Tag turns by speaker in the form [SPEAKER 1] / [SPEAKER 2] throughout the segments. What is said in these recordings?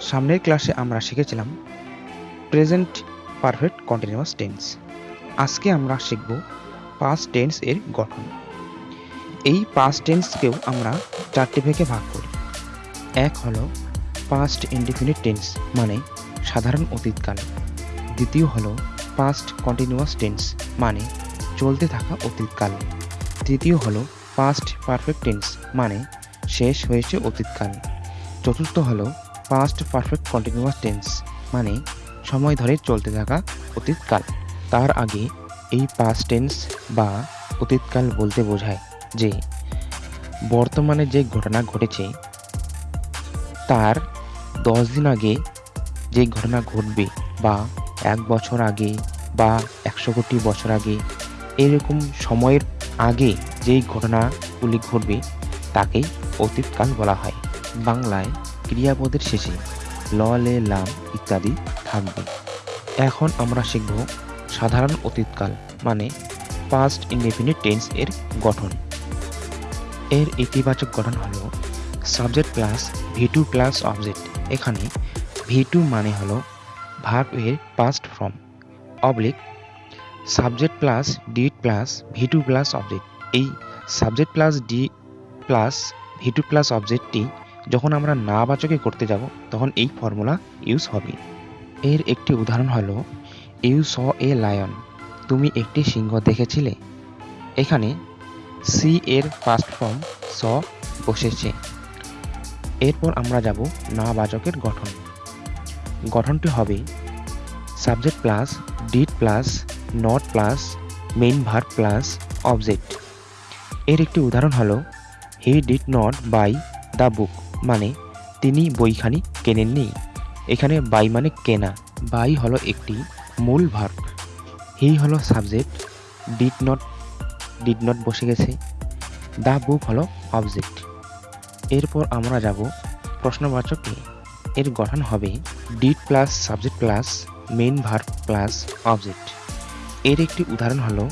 [SPEAKER 1] সামনের ক্লাসে আমরা শিখেছিলাম প্রেজেন্ট পারফেক্ট কন্টিনিউয়াস টেন্স। আজকে আমরা শিখব পাস্ট টেন্স এর গঠন। এই পাস্ট টেন্সকেও আমরা চারটি ভাগে ভাগ করি। এক হলো পাস্ট ইনডিফিনিট টেন্স মানে সাধারণ অতীতকাল। দ্বিতীয় হলো পাস্ট কন্টিনিউয়াস টেন্স মানে চলতে থাকা অতীতকাল। তৃতীয় হলো পাস্ট পারফেক্ট টেন্স মানে শেষ হয়েছে অতীতকাল। চতুর্থ হলো পাস্ট পারফেক্ট কন্টিনিউয়াস টেন্স মানে সময় ধরে চলতে থাকা অতীতকাল। তার আগে এই পাস্ট টেন্স বা অতীতকাল বলতে বোঝায় যে বর্তমানে যে ঘটনা ঘটেছে, তার দশ দিন আগে যে ঘটনা ঘটবে বা এক বছর আগে বা একশো কোটি বছর আগে এরকম সময়ের আগে যেই ঘটনাগুলি ঘটবে, তাকেই অতীতকাল বলা হয়। বাংলায় ক্রিয়াপদের শেষে ল, লে, লাম ইত্যাদি থাকবে। এখন আমরা শিখব সাধারণ অতীতকাল মানে পাস্ট ইনডেফিনিট টেন্স এর গঠন। এর ইতিবাচক গঠন হলো subject plus V two plus object এখানে ভি টু মানে হল ভার্ব এর past form oblique subject plus did plus V two plus object এই subject plus D plus V two plus অবজেক্টটি যখন আমরা না বাচকে করতে যাব, তখন এই ফর্মুলা ইউজ হবে। এর একটি উদাহরণ হলো ইউ স এ লায়ন তুমি একটি সিংহ দেখেছিলে। এখানে সি এর ফার্স্ট ফর্ম স বসেছে। এরপর আমরা যাব না বাচকের গঠন। গঠনটি হবে subject plus did plus not plus main verb plus object এর একটি উদাহরণ হলো he did not buy the book মানে তিনি বইখানি কেনেননি। এখানে বাই মানে কেনা, বাই হলো একটি মূল ভার্ব হি হলো subject, did not did not বসে গেছে। দ্য বুক হলো অবজেক্ট। এরপর আমরা যাব প্রশ্নবাচকে এর গঠন হবে did plus subject plus main verb plus object. এর একটি উদাহরণ হলো,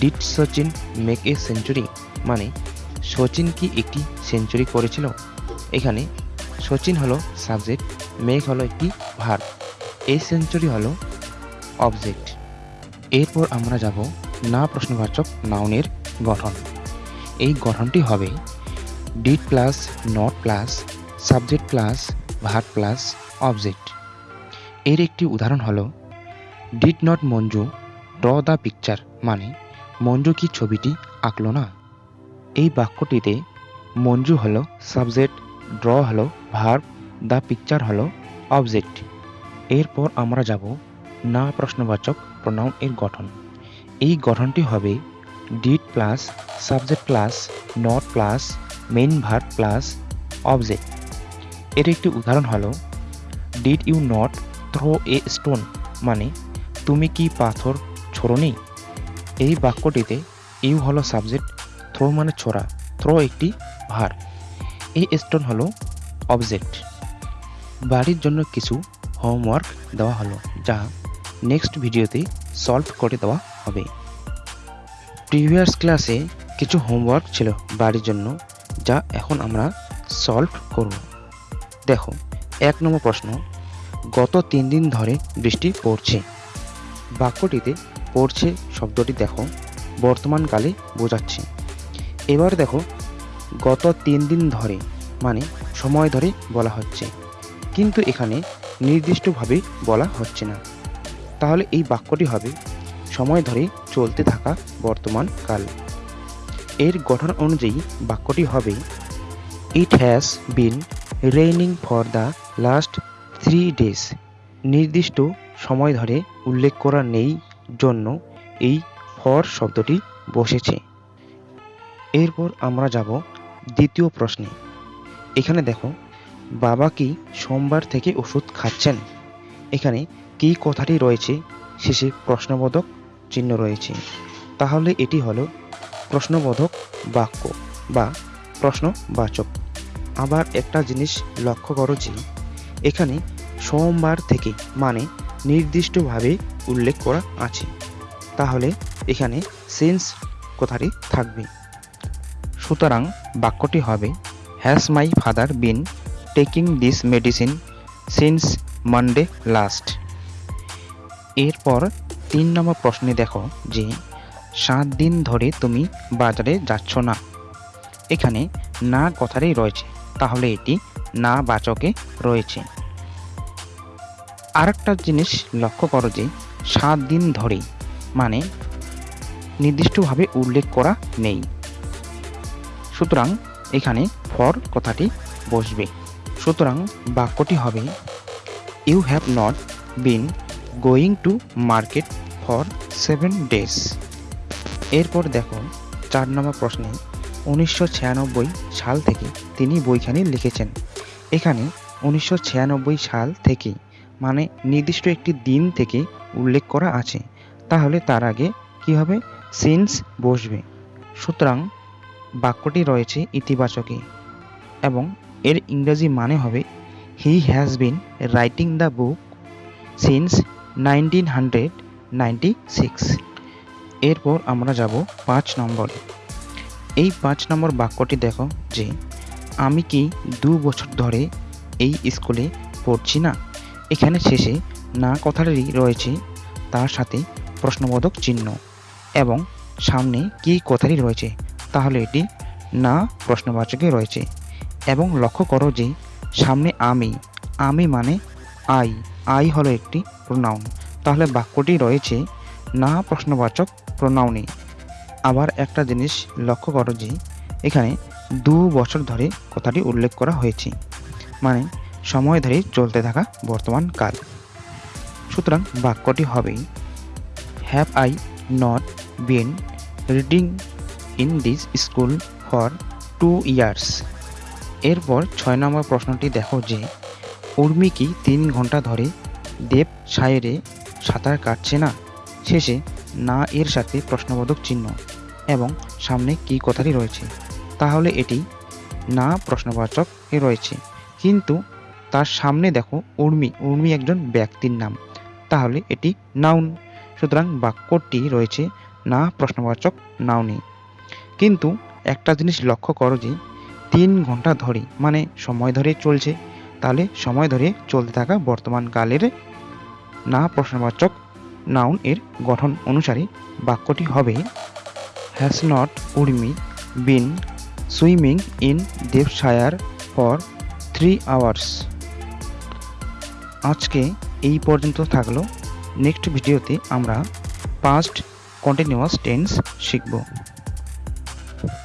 [SPEAKER 1] did Sachin make a century? মানে সচিন কি একটি সেঞ্চুরি করেছিল? এখানে সচিন হলো সাবজেক্ট মেঘ হলো একটি ভার্ব এই সেঞ্চুরি হলো অবজেক্ট এরপর আমরা যাব না প্রশ্নবাচক নাউনের গঠন। এই গঠনটি হবে did plus not plus subject plus verb plus object এর একটি উদাহরণ হলো did not Manju draw the picture মানে মঞ্জু কি ছবিটি আঁকলো না? এই বাক্যটিতে মঞ্জু হলো সাবজেক্ট ড্র হলো ভার্ব দ্য পিকচার হলো অবজেক্ট এরপর আমরা যাব না প্রশ্নবাচক প্রনাউন এর গঠন। এই গঠনটি হবে did plus subject plus not plus main verb plus object এর একটি উদাহরণ হলো did you not throw a stone মানে তুমি কি পাথর ছোড়নি? এই বাক্যটিতে ইউ হলো সাবজেক্ট থ্রো মানে ছোড়া থ্রো একটি ভার এই স্টোন হলো অবজেক্ট বাড়ির জন্য কিছু হোমওয়ার্ক দেওয়া হলো, যা নেক্সট ভিডিওতে সলভ করে দেওয়া হবে। প্রিভিয়াস ক্লাসে কিছু হোমওয়ার্ক ছিল বাড়ির জন্য, যা এখন আমরা সলভ করব। দেখো, এক নম্বর প্রশ্ন, গত তিন দিন ধরে বৃষ্টি পড়ছে। বাক্যটিতে পড়ছে শব্দটি দেখো বর্তমানকালে বোঝাচ্ছে। এবার দেখো গত তিন দিন ধরে মানে সময় ধরে বলা হচ্ছে। কিন্তু এখানে নির্দিষ্টভাবে বলা হচ্ছে না। তাহলে এই বাক্যটি হবে, সময় ধরে চলতে থাকা বর্তমান কাল। এর গঠন অনুযায়ী বাক্যটি হবে it has been raining for the last three days নির্দিষ্ট সময় ধরে উল্লেখ করা নেই জন্য এই ফর শব্দটি বসেছে। এরপর আমরা যাব দ্বিতীয় প্রশ্নে, এখানে দেখো, বাবা কি সোমবার থেকে ওষুধ খাচ্ছেন? এখানে কি কথাটি রয়েছে? শেষে প্রশ্নবোধক চিহ্ন রয়েছে। তাহলে এটি হলো প্রশ্নবোধক বাক্য বা প্রশ্নবাচক। আবার একটা জিনিস লক্ষ্য করো যে, এখানে সোমবার থেকে মানে নির্দিষ্টভাবে উল্লেখ করা আছে। তাহলে এখানে সেন্স কথাটি থাকবে। সুতরাং বাক্যটি হবে has my father been taking this medicine since Monday last এরপর তিন নম্বর প্রশ্নে দেখো যে, সাত দিন ধরে তুমি বাজারে যাচ্ছ না। এখানে না কথারই রয়েছে, তাহলে এটি না বাচকে রয়েছে। আরেকটা জিনিস লক্ষ্য করো যে, সাত দিন ধরে মানে নির্দিষ্টভাবে উল্লেখ করা নেই। সুতরাং এখানে ফর কথাটি বসবে। সুতরাং বাক্যটি হবে you have not been going to market for seven days এরপর দেখো, চার নম্বর প্রশ্নে উনিশশো ছিয়ানব্বই সাল থেকে তিনি বইখানি লিখেছেন। এখানে উনিশশো ছিয়ানব্বই সাল থেকে মানে নির্দিষ্ট একটি দিন থেকে উল্লেখ করা আছে। তাহলে তার আগে কি হবে? সিন্স বসবে। সুতরাং বাক্যটি রয়েছে ইতিবাচকে এবং এর ইংরেজি মানে হবে he has been writing the book since nineteen hundred ninety six এরপর আমরা যাব পাঁচ নম্বরে। এই পাঁচ নম্বর বাক্যটি দেখো যে, আমি কি দু বছর ধরে এই স্কুলে পড়ছি না? এখানে শেষে না কথাটি রয়েছে তার সাথে প্রশ্নবোধক চিহ্ন এবং সামনে কি কথাটি রয়েছে? তাহলে এটি না প্রশ্নবাচকে রয়েছে। এবং লক্ষ্য করো যে সামনে আমি আমি মানে আই আই হলো একটি প্রোনাউন তাহলে বাক্যটি রয়েছে না প্রশ্নবাচক প্রোনাউনে আবার একটা জিনিস লক্ষ্য করো যে এখানে দু বছর ধরে কথাটি উল্লেখ করা হয়েছে। মানে সময় ধরে চলতে থাকা বর্তমান কাল। সুতরাং বাক্যটি হবে have I not been reading in this school for two years এরপর ছয় নম্বর প্রশ্নটি দেখো যে, উর্মি কি তিন ঘণ্টা ধরে দেব সায়েরে সাঁতার কাটছে না? শেষে না এর সাথে প্রশ্নবোধক চিহ্ন এবং সামনে কি কথাটি রয়েছে? তাহলে এটি না প্রশ্নবাচক রয়েছে। কিন্তু তার সামনে দেখো উর্মি উর্মি একজন ব্যক্তির নাম। তাহলে এটি নাউন। সুতরাং বাক্যটি রয়েছে না প্রশ্নবাচক নাউনে। কিন্তু একটা জিনিস লক্ষ্য করো যে তিন ঘণ্টা ধরে মানে সময় ধরে চলছে, তাহলে সময় ধরে চলতে থাকা বর্তমান কালের না প্রশ্নবাচক নাউন এর গঠন অনুসারে বাক্যটি হবে has not Urmi been swimming in Devonshire for three hours আজকে এই পর্যন্ত থাকল। নেক্সট ভিডিওতে আমরা পাস্ট কন্টিনিউয়াস টেন্স শিখব।